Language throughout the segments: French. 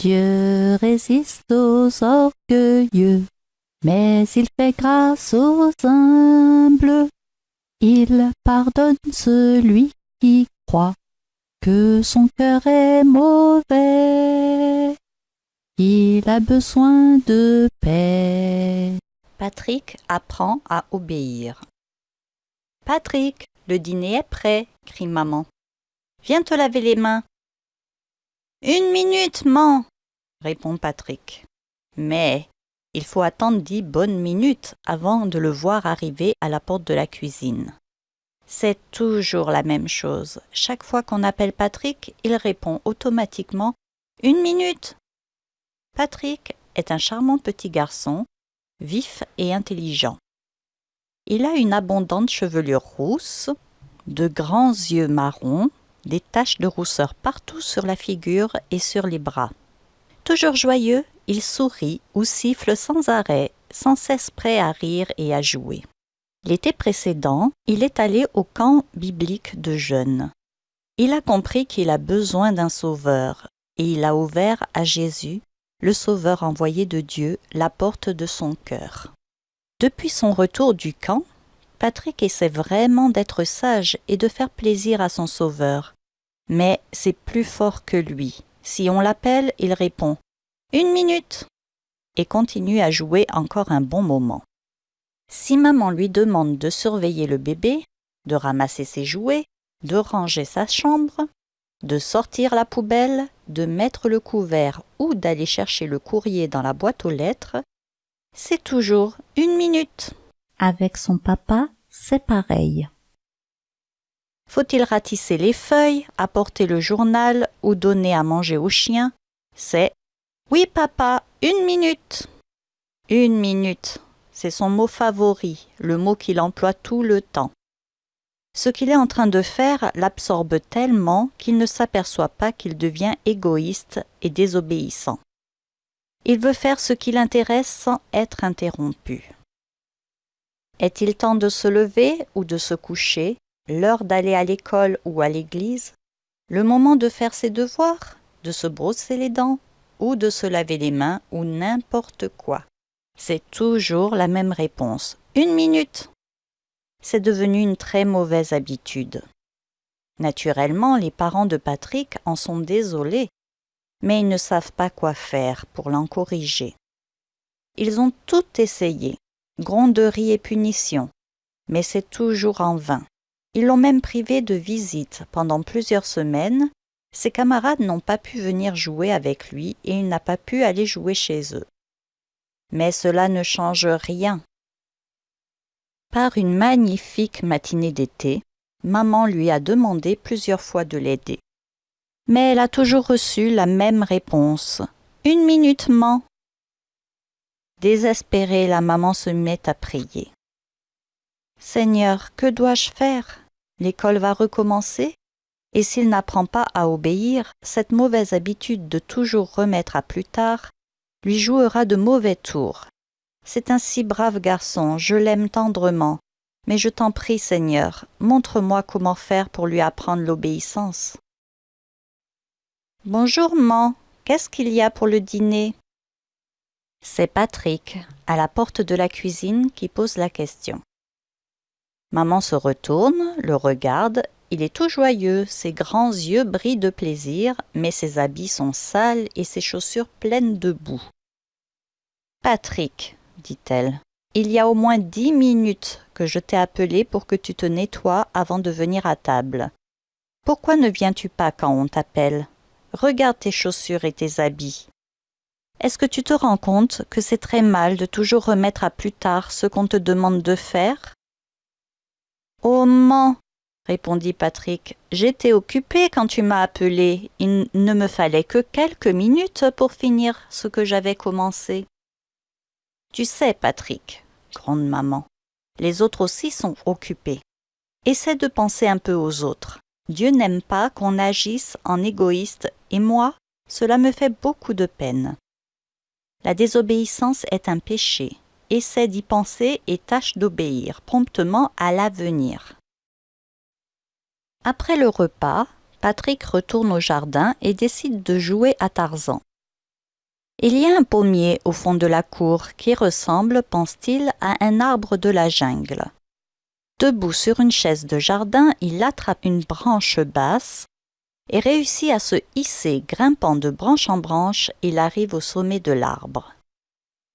Dieu résiste aux orgueilleux, mais il fait grâce aux humbles. Il pardonne celui qui croit que son cœur est mauvais. Il a besoin de paix. Patrick apprend à obéir. Patrick, le dîner est prêt, crie maman. Viens te laver les mains. Une minute, man, répond Patrick. Mais il faut attendre dix bonnes minutes avant de le voir arriver à la porte de la cuisine. C'est toujours la même chose. Chaque fois qu'on appelle Patrick, il répond automatiquement Une minute. Patrick est un charmant petit garçon, vif et intelligent. Il a une abondante chevelure rousse, de grands yeux marrons, des taches de rousseur partout sur la figure et sur les bras. Toujours joyeux, il sourit ou siffle sans arrêt, sans cesse prêt à rire et à jouer. L'été précédent, il est allé au camp biblique de jeunes. Il a compris qu'il a besoin d'un sauveur, et il a ouvert à Jésus, le sauveur envoyé de Dieu, la porte de son cœur. Depuis son retour du camp, Patrick essaie vraiment d'être sage et de faire plaisir à son sauveur. Mais c'est plus fort que lui. Si on l'appelle, il répond Une minute et continue à jouer encore un bon moment. Si maman lui demande de surveiller le bébé, de ramasser ses jouets, de ranger sa chambre, de sortir la poubelle, de mettre le couvert ou d'aller chercher le courrier dans la boîte aux lettres, c'est toujours une minute. Avec son papa, c'est pareil. Faut-il ratisser les feuilles, apporter le journal ou donner à manger au chien? C'est Oui papa, une minute. Une minute, c'est son mot favori, le mot qu'il emploie tout le temps. Ce qu'il est en train de faire l'absorbe tellement qu'il ne s'aperçoit pas qu'il devient égoïste et désobéissant. Il veut faire ce qui l'intéresse sans être interrompu. Est-il temps de se lever ou de se coucher, l'heure d'aller à l'école ou à l'église, le moment de faire ses devoirs, de se brosser les dents ou de se laver les mains ou n'importe quoi C'est toujours la même réponse. Une minute C'est devenu une très mauvaise habitude. Naturellement, les parents de Patrick en sont désolés, mais ils ne savent pas quoi faire pour l'en corriger. Ils ont tout essayé, gronderie et punition, mais c'est toujours en vain. Ils l'ont même privé de visite pendant plusieurs semaines. Ses camarades n'ont pas pu venir jouer avec lui et il n'a pas pu aller jouer chez eux. Mais cela ne change rien. Par une magnifique matinée d'été, maman lui a demandé plusieurs fois de l'aider. Mais elle a toujours reçu la même réponse. Une minute, man. Désespérée, la maman se met à prier. Seigneur, que dois-je faire? L'école va recommencer? Et s'il n'apprend pas à obéir, cette mauvaise habitude de toujours remettre à plus tard lui jouera de mauvais tours. C'est un si brave garçon, je l'aime tendrement, mais je t'en prie, Seigneur, montre-moi comment faire pour lui apprendre l'obéissance. Bonjour, man, qu'est-ce qu'il y a pour le dîner? C'est Patrick, à la porte de la cuisine, qui pose la question. Maman se retourne, le regarde, il est tout joyeux, ses grands yeux brillent de plaisir, mais ses habits sont sales et ses chaussures pleines de boue. Patrick, dit-elle, il y a au moins dix minutes que je t'ai appelé pour que tu te nettoies avant de venir à table. Pourquoi ne viens-tu pas quand on t'appelle? Regarde tes chaussures et tes habits. Est-ce que tu te rends compte que c'est très mal de toujours remettre à plus tard ce qu'on te demande de faire? Oh man répondit Patrick, j'étais occupé quand tu m'as appelé. Il ne me fallait que quelques minutes pour finir ce que j'avais commencé. Tu sais, Patrick, grande maman, les autres aussi sont occupés. Essaie de penser un peu aux autres. Dieu n'aime pas qu'on agisse en égoïste et moi, cela me fait beaucoup de peine. La désobéissance est un péché. Essaie d'y penser et tâche d'obéir promptement à l'avenir. Après le repas, Patrick retourne au jardin et décide de jouer à Tarzan. Il y a un pommier au fond de la cour qui ressemble, pense-t-il, à un arbre de la jungle. Debout sur une chaise de jardin, il attrape une branche basse et réussit à se hisser, grimpant de branche en branche, il arrive au sommet de l'arbre.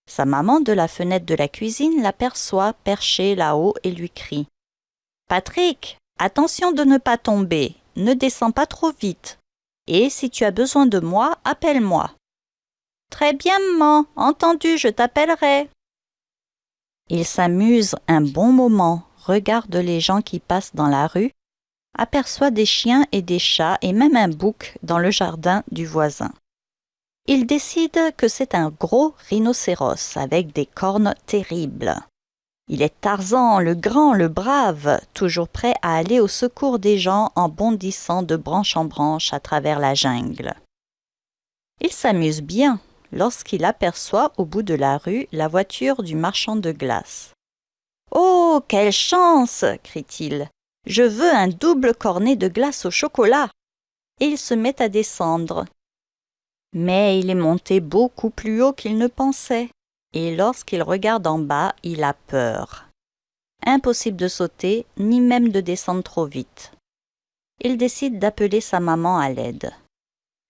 Sa maman de la fenêtre de la cuisine l'aperçoit perché là-haut et lui crie Patrick, attention de ne pas tomber, ne descends pas trop vite. Et si tu as besoin de moi, appelle-moi. Très bien, maman, entendu, je t'appellerai. Il s'amuse un bon moment, regarde les gens qui passent dans la rue aperçoit des chiens et des chats et même un bouc dans le jardin du voisin. Il décide que c'est un gros rhinocéros avec des cornes terribles. Il est Tarzan, le grand, le brave, toujours prêt à aller au secours des gens en bondissant de branche en branche à travers la jungle. Il s'amuse bien lorsqu'il aperçoit au bout de la rue la voiture du marchand de glace. Oh, quelle chance crie-t-il. Je veux un double cornet de glace au chocolat. Et il se met à descendre. Mais il est monté beaucoup plus haut qu'il ne pensait, et lorsqu'il regarde en bas, il a peur. Impossible de sauter, ni même de descendre trop vite. Il décide d'appeler sa maman à l'aide.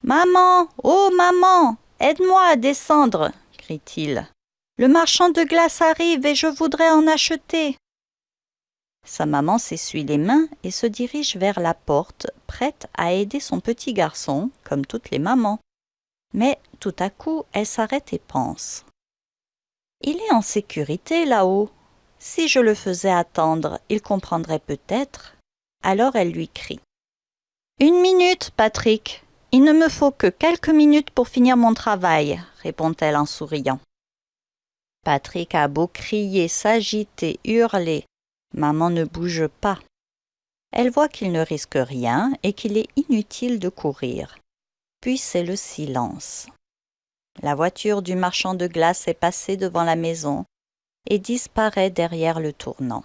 Maman, oh maman, aide-moi à descendre, crie-t-il. Le marchand de glace arrive et je voudrais en acheter. Sa maman s'essuie les mains et se dirige vers la porte, prête à aider son petit garçon, comme toutes les mamans. Mais tout à coup, elle s'arrête et pense. Il est en sécurité là-haut. Si je le faisais attendre, il comprendrait peut-être. Alors elle lui crie. Une minute, Patrick. Il ne me faut que quelques minutes pour finir mon travail, répond-elle en souriant. Patrick a beau crier, s'agiter, hurler, Maman ne bouge pas. Elle voit qu'il ne risque rien et qu'il est inutile de courir. Puis c'est le silence. La voiture du marchand de glace est passée devant la maison et disparaît derrière le tournant.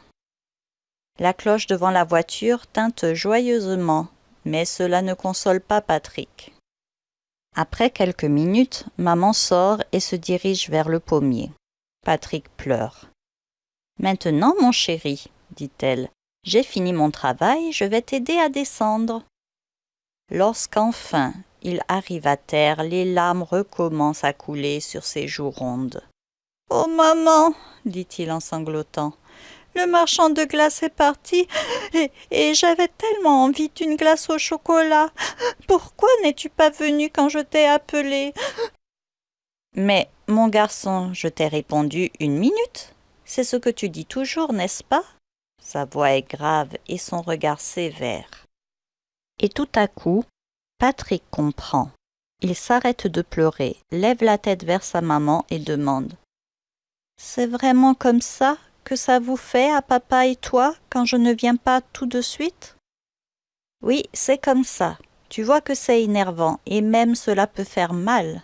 La cloche devant la voiture tinte joyeusement, mais cela ne console pas Patrick. Après quelques minutes, maman sort et se dirige vers le pommier. Patrick pleure. Maintenant, mon chéri, dit-elle, j'ai fini mon travail, je vais t'aider à descendre. Lorsqu'enfin il arrive à terre, les larmes recommencent à couler sur ses joues rondes. Oh maman, dit-il en sanglotant, le marchand de glace est parti et, et j'avais tellement envie d'une glace au chocolat. Pourquoi n'es-tu pas venu quand je t'ai appelé? Mais, mon garçon, je t'ai répondu une minute. C'est ce que tu dis toujours, n'est-ce pas? Sa voix est grave et son regard sévère. Et tout à coup, Patrick comprend. Il s'arrête de pleurer, lève la tête vers sa maman et demande C'est vraiment comme ça que ça vous fait à papa et toi quand je ne viens pas tout de suite? Oui, c'est comme ça. Tu vois que c'est énervant et même cela peut faire mal.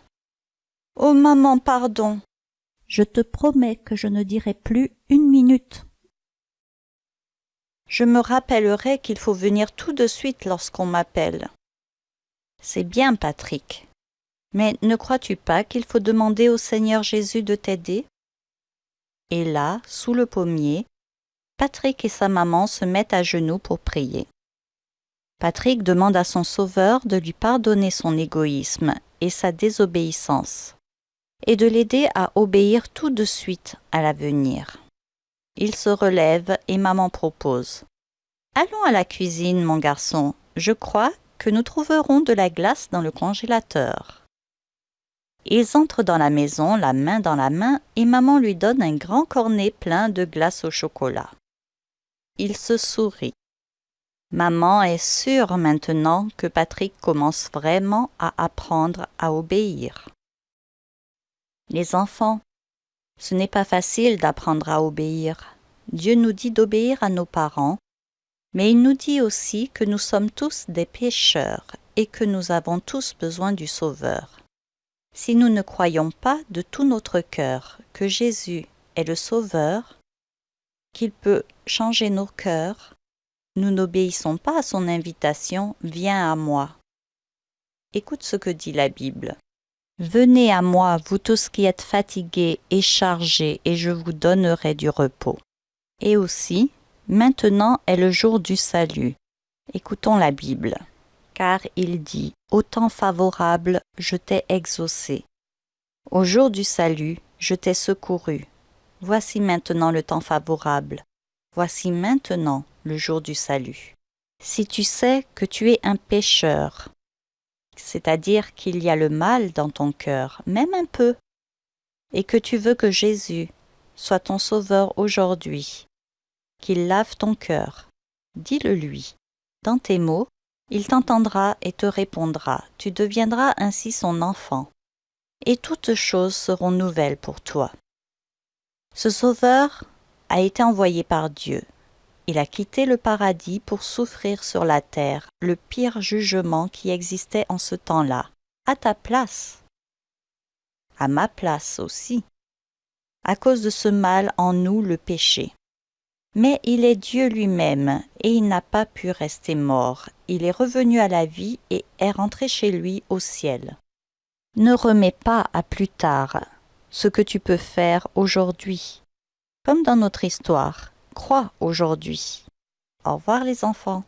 Oh maman, pardon. Je te promets que je ne dirai plus une minute. Je me rappellerai qu'il faut venir tout de suite lorsqu'on m'appelle. C'est bien, Patrick. Mais ne crois-tu pas qu'il faut demander au Seigneur Jésus de t'aider? Et là, sous le pommier, Patrick et sa maman se mettent à genoux pour prier. Patrick demande à son Sauveur de lui pardonner son égoïsme et sa désobéissance et de l'aider à obéir tout de suite à l'avenir. Il se relève et maman propose. Allons à la cuisine, mon garçon. Je crois que nous trouverons de la glace dans le congélateur. Ils entrent dans la maison, la main dans la main, et maman lui donne un grand cornet plein de glace au chocolat. Il se sourit. Maman est sûre maintenant que Patrick commence vraiment à apprendre à obéir. Les enfants, ce n'est pas facile d'apprendre à obéir. Dieu nous dit d'obéir à nos parents, mais il nous dit aussi que nous sommes tous des pécheurs et que nous avons tous besoin du Sauveur. Si nous ne croyons pas de tout notre cœur que Jésus est le Sauveur, qu'il peut changer nos cœurs, nous n'obéissons pas à son invitation Viens à moi. Écoute ce que dit la Bible. Venez à moi, vous tous qui êtes fatigués et chargés, et je vous donnerai du repos. Et aussi, maintenant est le jour du salut. Écoutons la Bible. Car il dit, Au temps favorable, je t'ai exaucé. Au jour du salut, je t'ai secouru. Voici maintenant le temps favorable. Voici maintenant le jour du salut. Si tu sais que tu es un pécheur, c'est-à-dire qu'il y a le mal dans ton cœur, même un peu, et que tu veux que Jésus soit ton sauveur aujourd'hui, qu'il lave ton cœur, dis-le lui. Dans tes mots, il t'entendra et te répondra, tu deviendras ainsi son enfant, et toutes choses seront nouvelles pour toi. Ce sauveur a été envoyé par Dieu. Il a quitté le paradis pour souffrir sur la terre le pire jugement qui existait en ce temps-là, à ta place, à ma place aussi, à cause de ce mal en nous le péché. Mais il est Dieu lui-même, et il n'a pas pu rester mort. Il est revenu à la vie et est rentré chez lui au ciel. Ne remets pas à plus tard ce que tu peux faire aujourd'hui. Comme dans notre histoire, crois aujourd'hui. Au revoir les enfants.